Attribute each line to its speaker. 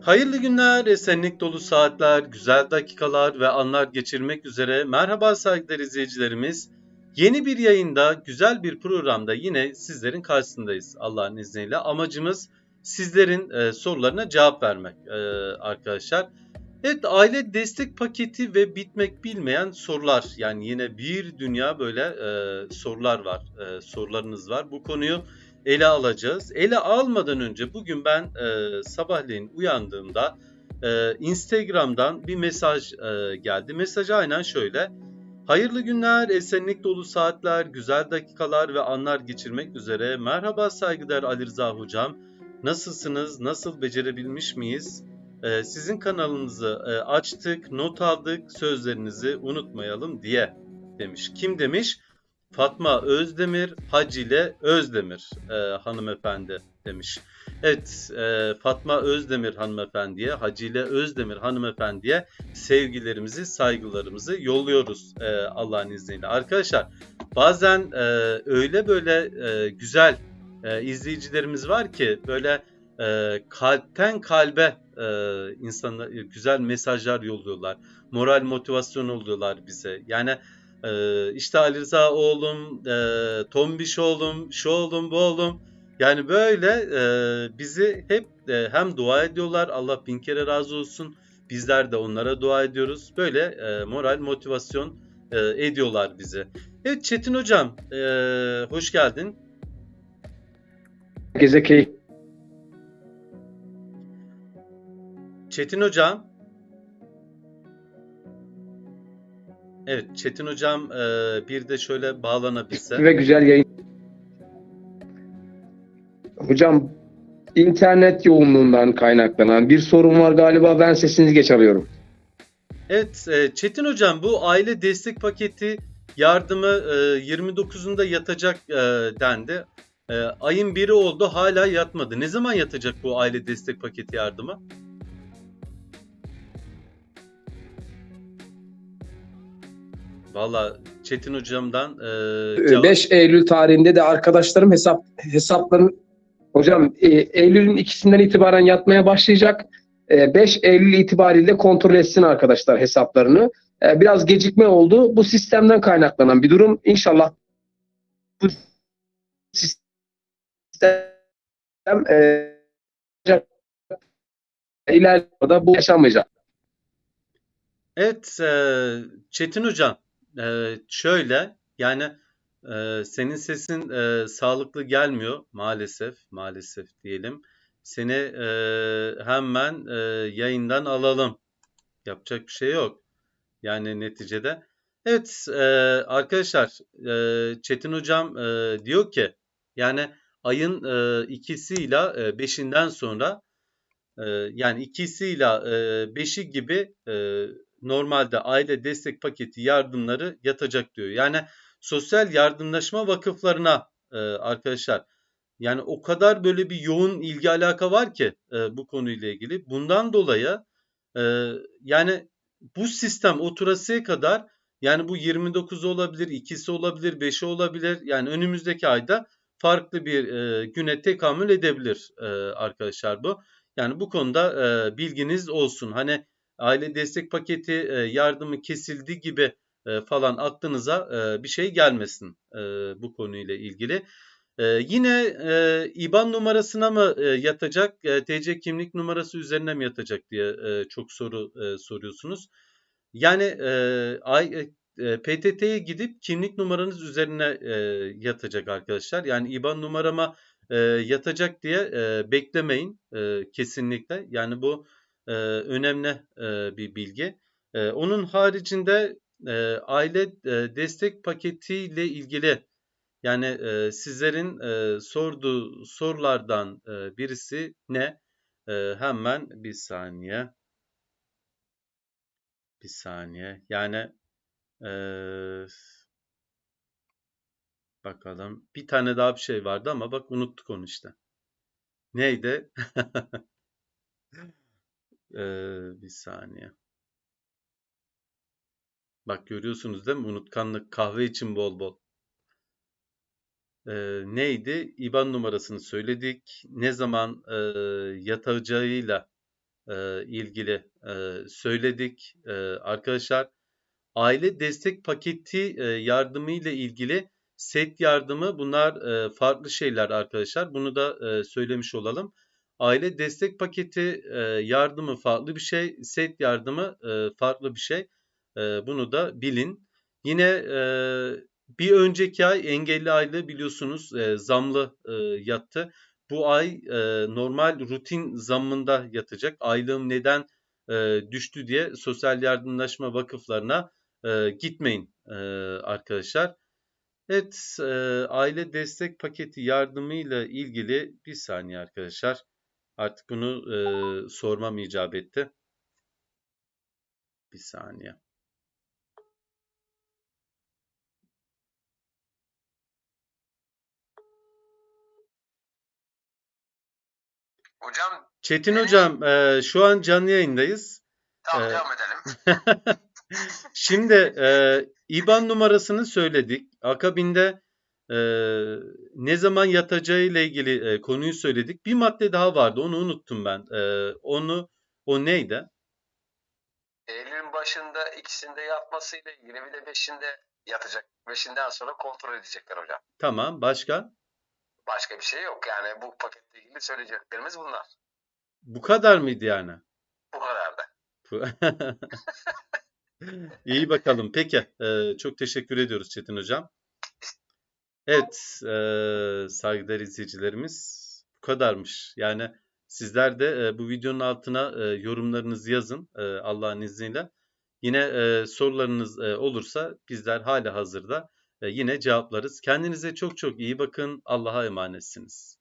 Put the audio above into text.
Speaker 1: Hayırlı günler, esenlik dolu saatler, güzel dakikalar ve anlar geçirmek üzere. Merhaba saygıdeğer izleyicilerimiz. Yeni bir yayında, güzel bir programda yine sizlerin karşısındayız Allah'ın izniyle. Amacımız sizlerin e, sorularına cevap vermek e, arkadaşlar. Evet aile destek paketi ve bitmek bilmeyen sorular. Yani yine bir dünya böyle e, sorular var, e, sorularınız var. Bu konuyu ele alacağız. Ele almadan önce bugün ben e, sabahleyin uyandığımda e, Instagram'dan bir mesaj e, geldi. Mesaj aynen şöyle. Hayırlı günler, esenlik dolu saatler, güzel dakikalar ve anlar geçirmek üzere. Merhaba saygıdeğer Ali Rıza Hocam. Nasılsınız? Nasıl becerebilmiş miyiz? Ee, sizin kanalınızı e, açtık, not aldık, sözlerinizi unutmayalım diye demiş. Kim demiş? Fatma Özdemir, Hacile Özdemir e, hanımefendi demiş. Evet, e, Fatma Özdemir hanımefendiye, Hacile Özdemir hanımefendiye sevgilerimizi, saygılarımızı yolluyoruz e, Allah'ın izniyle. Arkadaşlar, bazen e, öyle böyle e, güzel e, izleyicilerimiz var ki böyle e, kalpten kalbe e, insanlar güzel mesajlar yolluyorlar. Moral motivasyon oluyorlar bize. Yani ee, işte Ali Rıza oğlum, e, Tombiş oğlum, şu oğlum, bu oğlum. Yani böyle e, bizi hep e, hem dua ediyorlar. Allah bin kere razı olsun. Bizler de onlara dua ediyoruz. Böyle e, moral, motivasyon e, ediyorlar bizi. Evet Çetin Hocam, e, hoş geldin.
Speaker 2: Herkese keyif.
Speaker 1: Çetin Hocam. Evet Çetin Hocam e, bir de şöyle bağlanabilse.
Speaker 2: Ve güzel yayın. Hocam internet yoğunluğundan kaynaklanan bir sorun var galiba. Ben sesinizi geç alıyorum.
Speaker 1: Evet e, Çetin Hocam bu aile destek paketi yardımı e, 29'unda yatacak e, dendi. E, ayın biri oldu hala yatmadı. Ne zaman yatacak bu aile destek paketi yardımı? Valla Çetin hocamdan e, cevap...
Speaker 2: 5 Eylül tarihinde de arkadaşlarım hesap hesapların hocam e, Eylül'ün ikisinden itibaren yatmaya başlayacak. E, 5 Eylül itibariyle kontrol etsin arkadaşlar hesaplarını. E, biraz gecikme oldu. Bu sistemden kaynaklanan bir durum. İnşallah bu sistem e, ileride bu yaşanmayacak.
Speaker 1: Evet e, Çetin hocam e, şöyle yani e, senin sesin e, sağlıklı gelmiyor maalesef maalesef diyelim. Seni e, hemen e, yayından alalım. Yapacak bir şey yok. Yani neticede. Evet e, arkadaşlar e, Çetin hocam e, diyor ki yani ayın e, ikisiyle e, beşinden sonra e, yani ikisiyle e, beşi gibi e, normalde aile destek paketi yardımları yatacak diyor. Yani sosyal yardımlaşma vakıflarına e, arkadaşlar yani o kadar böyle bir yoğun ilgi alaka var ki e, bu konuyla ilgili. Bundan dolayı e, yani bu sistem oturasıya kadar yani bu 29 olabilir, ikisi olabilir, 5'i olabilir. Yani önümüzdeki ayda farklı bir e, güne tekamül edebilir e, arkadaşlar bu. Yani bu konuda e, bilginiz olsun. Hani aile destek paketi e, yardımı kesildi gibi e, falan aklınıza e, bir şey gelmesin bu konuyla ilgili. Yine IBAN numarasına mı yatacak, TC kimlik numarası üzerine mi yatacak diye çok soru soruyorsunuz. Yani PTT'ye gidip kimlik numaranız üzerine yatacak arkadaşlar. Yani IBAN numarama yatacak diye beklemeyin kesinlikle. Yani bu e, önemli e, bir bilgi. E, onun haricinde e, aile e, destek paketiyle ilgili yani e, sizlerin e, sorduğu sorulardan e, birisi ne? E, hemen bir saniye. Bir saniye. Yani e, bakalım. Bir tane daha bir şey vardı ama bak unuttuk onu işte. Neydi? Ee, bir saniye. Bak görüyorsunuz değil mi? Unutkanlık kahve için bol bol. Ee, neydi? IBAN numarasını söyledik. Ne zaman e, yatacağıyla e, ilgili e, söyledik e, arkadaşlar. Aile destek paketi e, yardımı ile ilgili set yardımı bunlar e, farklı şeyler arkadaşlar. Bunu da e, söylemiş olalım. Aile destek paketi e, yardımı farklı bir şey, set yardımı farklı bir şey. Bunu da bilin. Yine bir önceki ay engelli aylığı biliyorsunuz zamlı yattı. Bu ay normal rutin zammında yatacak. Aylığım neden düştü diye sosyal yardımlaşma vakıflarına gitmeyin arkadaşlar. Evet, e, aile destek paketi yardımıyla ilgili bir saniye arkadaşlar. Artık bunu e, sormam icap etti. Bir saniye.
Speaker 3: Hocam
Speaker 1: Çetin
Speaker 3: Evet.
Speaker 1: hocam, e, şu an canlı yayındayız.
Speaker 3: tamam
Speaker 1: Evet.
Speaker 3: devam edelim.
Speaker 1: Şimdi e, IBAN numarasını söyledik. Akabinde e, ne zaman yatacağı ile ilgili e, konuyu söyledik. Bir madde daha vardı. Onu unuttum ben. E, onu o neydi?
Speaker 3: Eylül'ün başında ikisinde yatmasıyla ilgili bir de beşinde yatacak. Beşinden sonra kontrol edecekler hocam.
Speaker 1: Tamam. Başka?
Speaker 3: Başka bir şey yok yani bu paketle ilgili söyleyeceklerimiz bunlar.
Speaker 1: Bu kadar mıydı yani?
Speaker 3: Bu kadar da.
Speaker 1: İyi bakalım. Peki. e, çok teşekkür ediyoruz Çetin hocam. Evet. E, saygıdeğer izleyicilerimiz bu kadarmış. Yani sizler de e, bu videonun altına e, yorumlarınızı yazın e, Allah'ın izniyle. Yine e, sorularınız e, olursa bizler hala hazırda e, yine cevaplarız. Kendinize çok çok iyi bakın. Allah'a emanetsiniz.